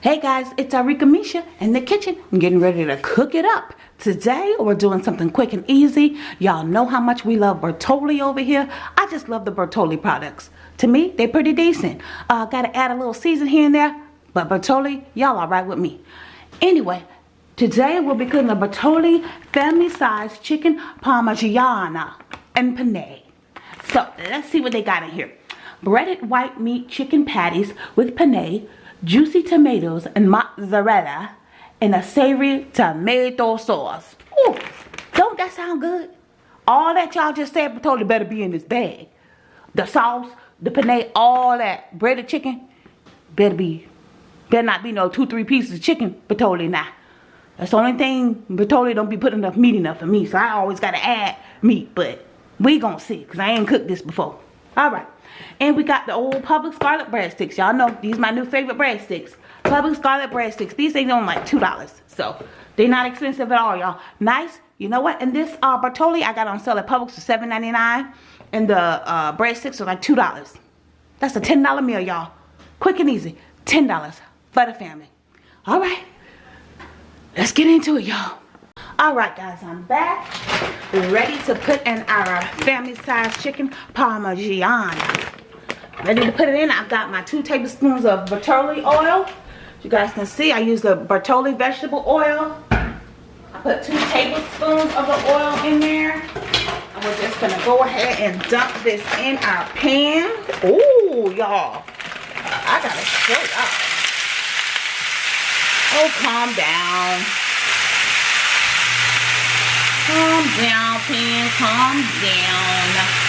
Hey guys, it's Arika Misha in the kitchen. I'm getting ready to cook it up. Today, we're doing something quick and easy. Y'all know how much we love Bertolli over here. I just love the Bertolli products. To me, they're pretty decent. Uh, gotta add a little season here and there, but Bertolli, y'all alright with me. Anyway, today we'll be cooking a Bertolli family-sized chicken parmigiana and penne. So, let's see what they got in here. Breaded white meat chicken patties with penne, juicy tomatoes and mozzarella in a savory tomato sauce. Ooh, don't that sound good? All that y'all just said totally better be in this bag. The sauce, the penne, all that breaded chicken better be, better not be no two, three pieces of chicken, but totally not. That's the only thing, but Bertolli don't be putting enough meat enough for me, so I always gotta add meat, but we gonna see, because I ain't cooked this before. Alright. And we got the old Publix garlic breadsticks. Y'all know these my new favorite breadsticks. Publix garlic breadsticks. These things only like $2. So they're not expensive at all, y'all. Nice. You know what? And this uh, I got on sale at Publix for $7.99. And the uh, breadsticks are like $2. That's a $10 meal, y'all. Quick and easy. $10 for the family. All right. Let's get into it, y'all. All right, guys. I'm back. Ready to put in our family-sized chicken parmigiana ready to put it in. I've got my two tablespoons of bertolli oil. You guys can see i use the bertolli vegetable oil. I put two tablespoons of the oil in there. And we're just gonna go ahead and dump this in our pan. Oh y'all. I gotta show y'all. Oh calm down calm down pan calm down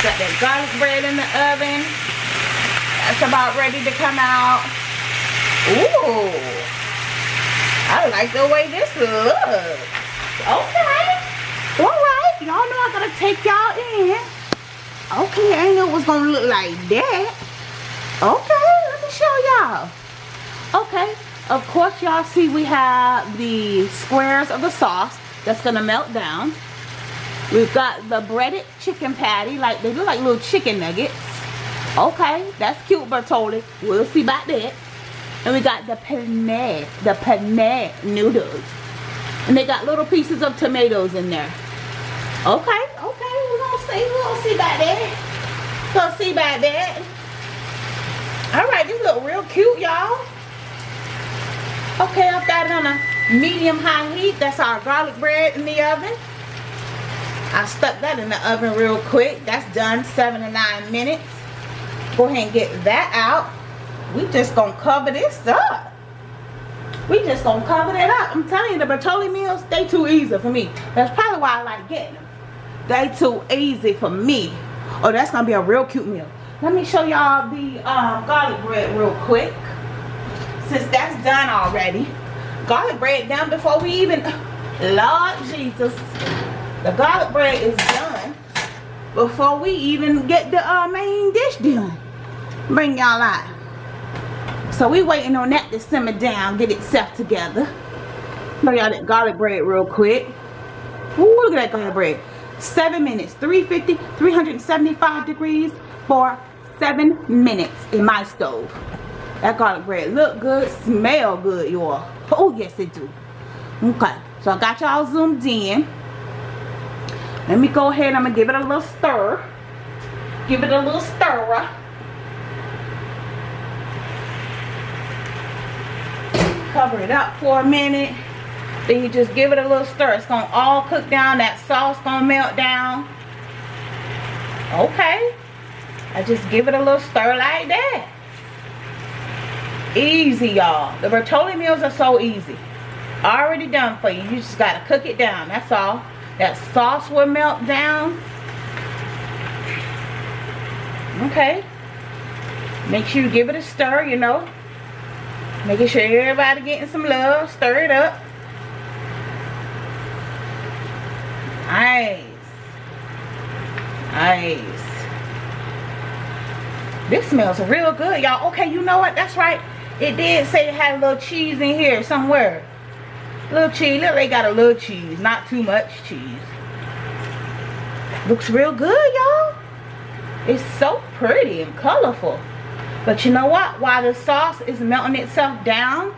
Got that garlic bread in the oven. That's about ready to come out. Ooh. I like the way this looks. Okay. Alright. Y'all know I gotta take y'all in. Okay, I know it was gonna look like that. Okay, let me show y'all. Okay, of course y'all see we have the squares of the sauce that's gonna melt down. We've got the breaded chicken patty. Like they look like little chicken nuggets. Okay, that's cute, Bertolli. We'll see about that. And we got the penne, the penne noodles. And they got little pieces of tomatoes in there. Okay, okay, we're gonna see, we're gonna see about that. Gonna see about that. Alright, these look real cute, y'all. Okay, I've got it on a medium high heat. That's our garlic bread in the oven. I stuck that in the oven real quick. That's done, seven to nine minutes. Go ahead and get that out. We just gonna cover this up. We just gonna cover that up. I'm telling you, the Bertolli meals, they too easy for me. That's probably why I like getting them. They too easy for me. Oh, that's gonna be a real cute meal. Let me show y'all the um, garlic bread real quick. Since that's done already. Garlic bread done before we even, Lord Jesus. The garlic bread is done before we even get the uh, main dish done. Bring y'all out. So we waiting on that to simmer down, get itself together. Show y'all that garlic bread real quick. Ooh, look at that garlic bread. Seven minutes, 350, 375 degrees for seven minutes in my stove. That garlic bread look good, smell good, y'all. Oh, yes it do. Okay, so I got y'all zoomed in. Let me go ahead. I'm going to give it a little stir. Give it a little stir. Cover it up for a minute. Then you just give it a little stir. It's going to all cook down. That sauce going to melt down. Okay. I just give it a little stir like that. Easy, y'all. The Bertolli meals are so easy. Already done for you. You just got to cook it down. That's all. That sauce will melt down. Okay. Make sure you give it a stir, you know. Making sure everybody getting some love. Stir it up. Nice. Nice. This smells real good, y'all. Okay, you know what? That's right. It did say it had a little cheese in here somewhere. Little cheese. Look, they got a little cheese. Not too much cheese. Looks real good, y'all. It's so pretty and colorful. But you know what? While the sauce is melting itself down,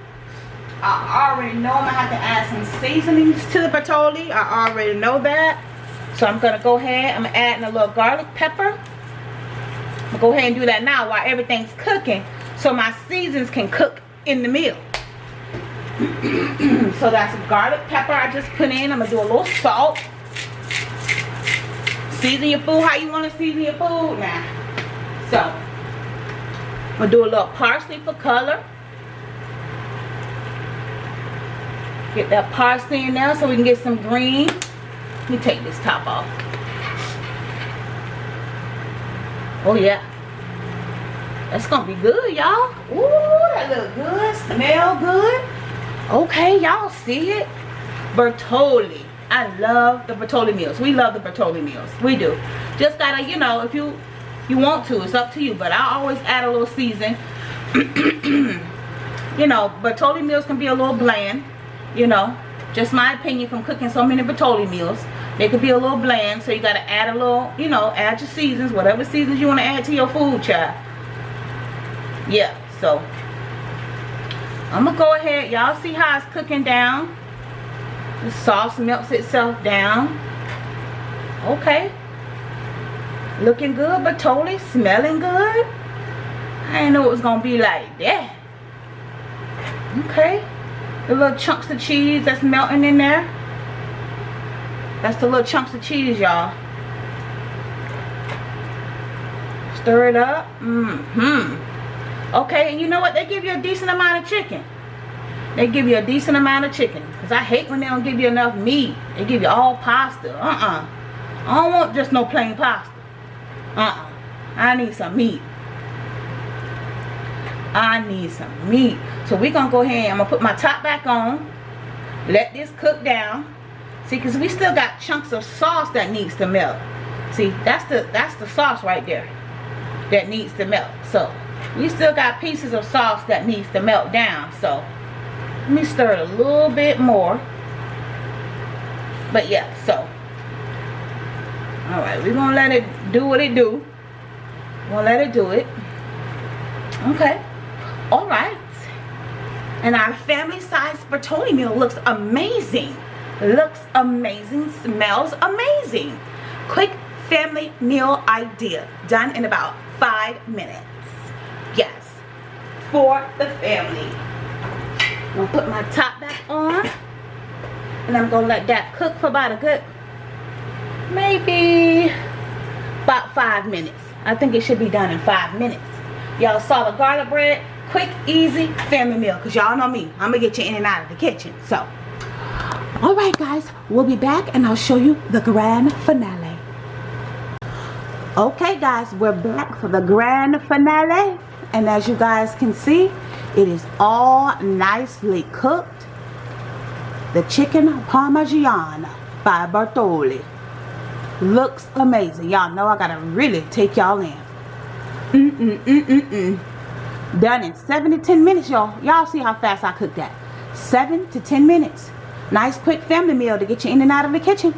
I already know I'm going to have to add some seasonings to the Bertolli. I already know that. So I'm going to go ahead. I'm adding a little garlic pepper. I'm go ahead and do that now while everything's cooking. So my seasons can cook in the meal. so that's garlic pepper I just put in. I'm to do a little salt. Season your food how you want to season your food now. So, I'm to do a little parsley for color. Get that parsley in there so we can get some green. Let me take this top off. Oh yeah. That's gonna be good, y'all. Ooh, that look good. Smell good. Okay, y'all see it? Bertolli. I love the Bertolli meals. We love the Bertolli meals. We do. Just gotta, you know, if you you want to, it's up to you. But I always add a little season. you know, Bertolli meals can be a little bland. You know, just my opinion from cooking so many Bertolli meals. They could be a little bland, so you gotta add a little, you know, add your seasons, whatever seasons you want to add to your food, child. Yeah, so I'm gonna go ahead. Y'all see how it's cooking down? The sauce melts itself down. Okay. Looking good, but Bertolli smelling good. I didn't know it was gonna be like that. Okay. The little chunks of cheese that's melting in there. That's the little chunks of cheese, y'all. Stir it up. Mm-hmm. Okay, and you know what? They give you a decent amount of chicken. They give you a decent amount of chicken. Because I hate when they don't give you enough meat. They give you all pasta. Uh-uh. I don't want just no plain pasta. Uh-uh. I need some meat. I need some meat. So we're going to go ahead. and I'm going to put my top back on. Let this cook down. See, because we still got chunks of sauce that needs to melt. See, that's the that's the sauce right there that needs to melt. So, we still got pieces of sauce that needs to melt down. So, let me stir it a little bit more. But yeah, so. Alright, we're going to let it do what it do. We'll let it do it. Okay. Alright. And our family size Bertolli meal looks amazing looks amazing smells amazing quick family meal idea done in about five minutes for the family. I'm gonna put my top back on and i'm gonna let that cook for about a good maybe about five minutes. I think it should be done in five minutes. Y'all saw the garlic bread quick easy family meal because y'all know me. I'm gonna get you in and out of the kitchen so. All right guys we'll be back and i'll show you the grand finale. Okay guys we're back for the grand finale and as you guys can see it is all nicely cooked. The chicken parmesan by Bertolli looks amazing. Y'all know i gotta really take y'all in. Mm mm mm mm mm done in seven to ten minutes y'all. Y'all see how fast i cooked that. Seven to ten minutes. Nice quick family meal to get you in and out of the kitchen.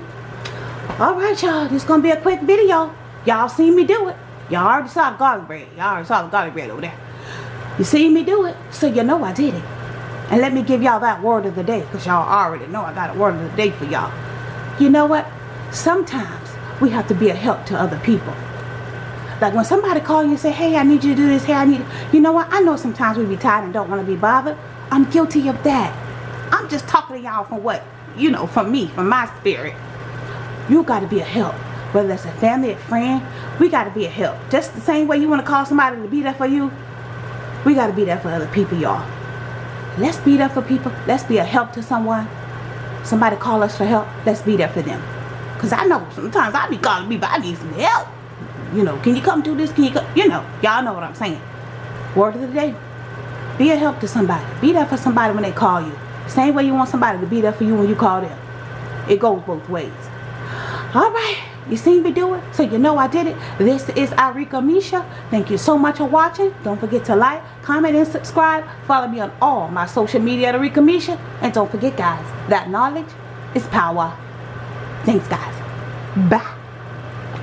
Alright y'all, this to be a quick video. Y'all seen me do it. Y'all already saw the garlic bread. Y'all already saw the garlic bread over there. You seen me do it, so you know I did it. And let me give y'all that word of the day, because y'all already know I got a word of the day for y'all. You know what? Sometimes we have to be a help to other people. Like when somebody call you and say, hey, I need you to do this, hey, I need, you know what? I know sometimes we be tired and don't want to be bothered. I'm guilty of that. I'm just talking to y'all from what, you know, from me, from my spirit. You got to be a help. Whether it's a family, a friend, we got to be a help. Just the same way you want to call somebody to be there for you, we got to be there for other people, y'all. Let's be there for people. Let's be a help to someone. Somebody call us for help. Let's be there for them. Because I know sometimes I be calling but I need some help. You know, can you come do this? Can you come? You know, y'all know what I'm saying. Word of the day. Be a help to somebody. Be there for somebody when they call you. Same way you want somebody to be there for you when you call them. It goes both ways. Alright. You seen me do it? So you know I did it. This is Arika Misha. Thank you so much for watching. Don't forget to like, comment, and subscribe. Follow me on all my social media at Arika Misha. And don't forget guys, that knowledge is power. Thanks guys. Bye.